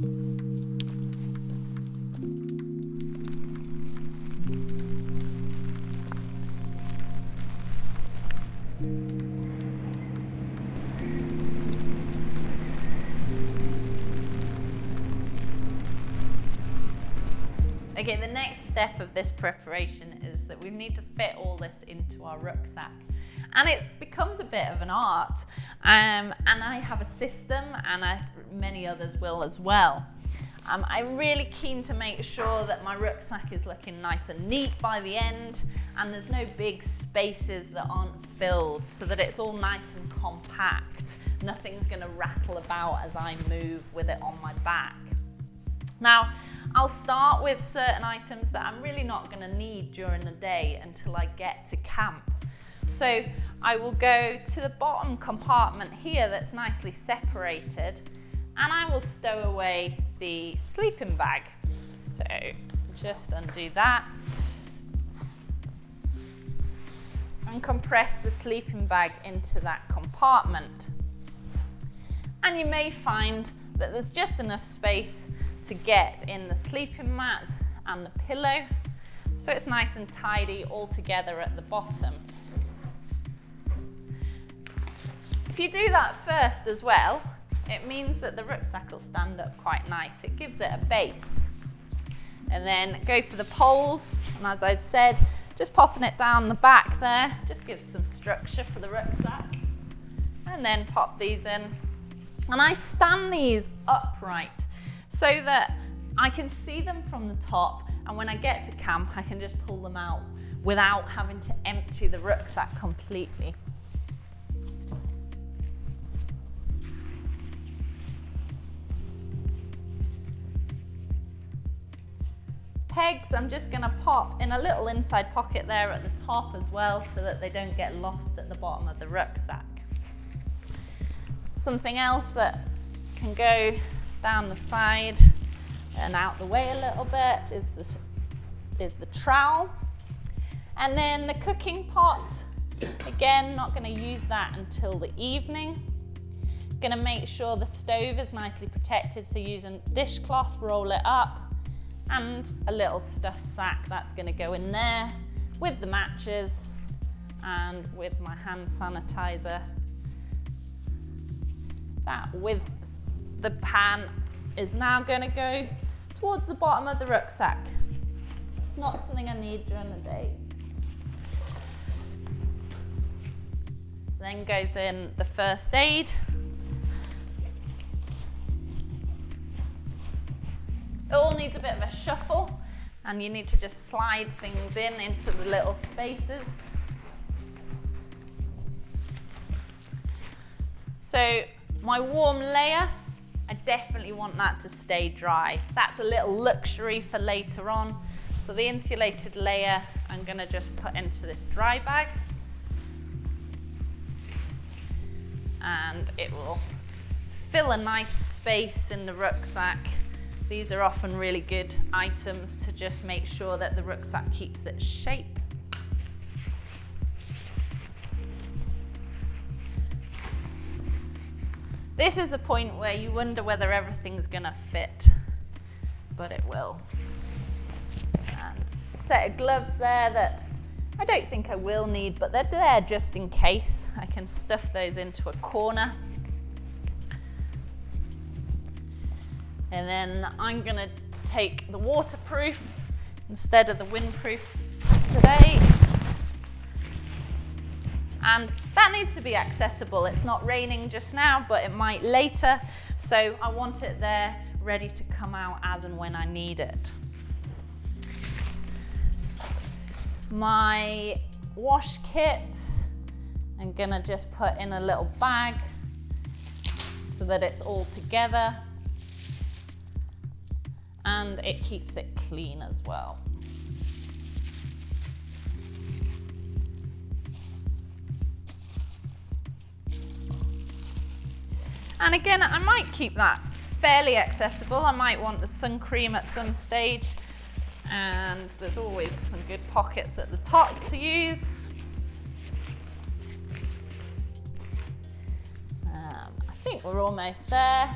Okay, the next step of this preparation is that we need to fit all this into our rucksack. And it becomes a bit of an art. Um, and I have a system and I, many others will as well. Um, I'm really keen to make sure that my rucksack is looking nice and neat by the end and there's no big spaces that aren't filled so that it's all nice and compact. Nothing's going to rattle about as I move with it on my back. Now, I'll start with certain items that I'm really not going to need during the day until I get to camp. So I will go to the bottom compartment here that's nicely separated and I will stow away the sleeping bag. So just undo that and compress the sleeping bag into that compartment. And you may find that there's just enough space to get in the sleeping mat and the pillow. So it's nice and tidy all together at the bottom. If you do that first as well, it means that the rucksack will stand up quite nice. It gives it a base. And then go for the poles. And as I've said, just popping it down the back there, just gives some structure for the rucksack. And then pop these in. And I stand these upright so that I can see them from the top and when I get to camp I can just pull them out without having to empty the rucksack completely. Pegs I'm just going to pop in a little inside pocket there at the top as well so that they don't get lost at the bottom of the rucksack. Something else that can go down the side and out the way a little bit is the, is the trowel. And then the cooking pot, again, not gonna use that until the evening. Gonna make sure the stove is nicely protected, so using dishcloth, roll it up, and a little stuff sack that's gonna go in there with the matches and with my hand sanitizer. That with the pan is now going to go towards the bottom of the rucksack. It's not something I need during the day. Then goes in the first aid. It all needs a bit of a shuffle and you need to just slide things in into the little spaces. So my warm layer I definitely want that to stay dry. That's a little luxury for later on. So the insulated layer I'm gonna just put into this dry bag. And it will fill a nice space in the rucksack. These are often really good items to just make sure that the rucksack keeps its shape. This is the point where you wonder whether everything's gonna fit, but it will. And set of gloves there that I don't think I will need, but they're there just in case. I can stuff those into a corner. And then I'm gonna take the waterproof instead of the windproof today. And that needs to be accessible. It's not raining just now, but it might later. So I want it there ready to come out as and when I need it. My wash kit, I'm gonna just put in a little bag so that it's all together and it keeps it clean as well. And again, I might keep that fairly accessible. I might want the sun cream at some stage. And there's always some good pockets at the top to use. Um, I think we're almost there.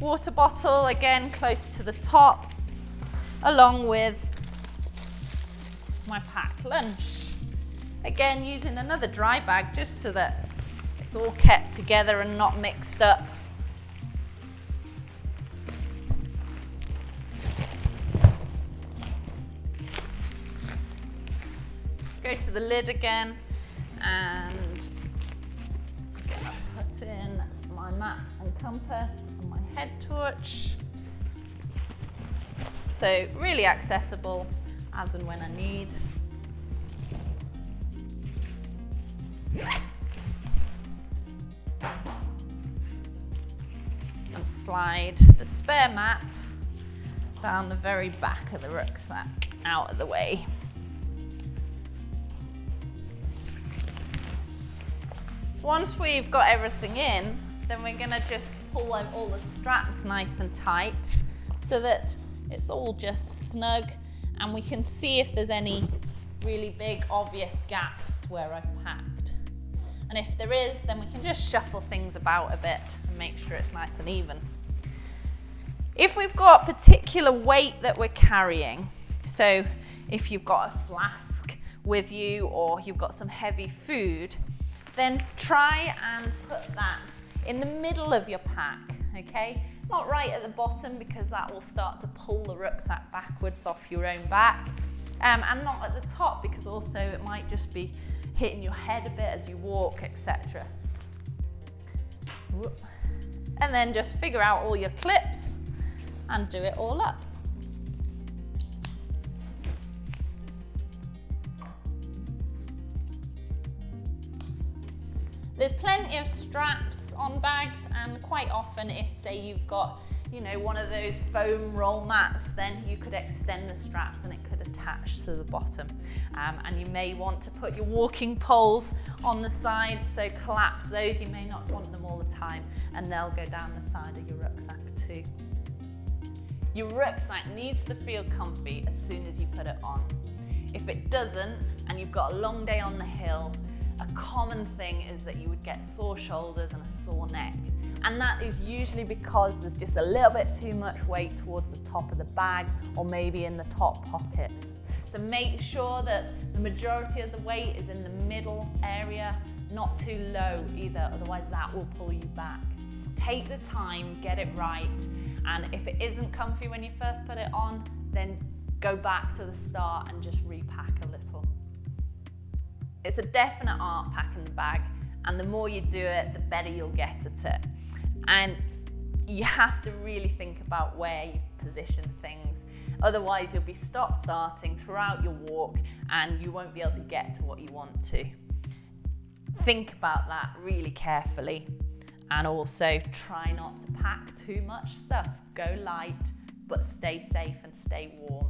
Water bottle, again, close to the top, along with my packed lunch. Again, using another dry bag just so that it's all kept together and not mixed up. Go to the lid again and put in my map and compass and my head torch. So really accessible as and when I need. And slide the spare map down the very back of the rucksack out of the way. Once we've got everything in, then we're gonna just pull out all the straps nice and tight so that it's all just snug and we can see if there's any really big obvious gaps where I've packed. And if there is, then we can just shuffle things about a bit and make sure it's nice and even. If we've got particular weight that we're carrying, so if you've got a flask with you or you've got some heavy food, then try and put that in the middle of your pack, okay? Not right at the bottom because that will start to pull the rucksack backwards off your own back. Um, and not at the top because also it might just be hitting your head a bit as you walk, etc. And then just figure out all your clips and do it all up. There's plenty of straps on bags and quite often if say you've got you know one of those foam roll mats then you could extend the straps and it could attach to the bottom um, and you may want to put your walking poles on the side so collapse those you may not want them all the time and they'll go down the side of your rucksack too. Your rucksack needs to feel comfy as soon as you put it on. If it doesn't and you've got a long day on the hill a common thing is that you would get sore shoulders and a sore neck. And that is usually because there's just a little bit too much weight towards the top of the bag or maybe in the top pockets. So make sure that the majority of the weight is in the middle area, not too low either, otherwise that will pull you back. Take the time, get it right, and if it isn't comfy when you first put it on, then go back to the start and just repack a little. It's a definite art packing the bag and the more you do it, the better you'll get at it. And you have to really think about where you position things. Otherwise, you'll be stop starting throughout your walk and you won't be able to get to what you want to. Think about that really carefully and also try not to pack too much stuff. Go light, but stay safe and stay warm.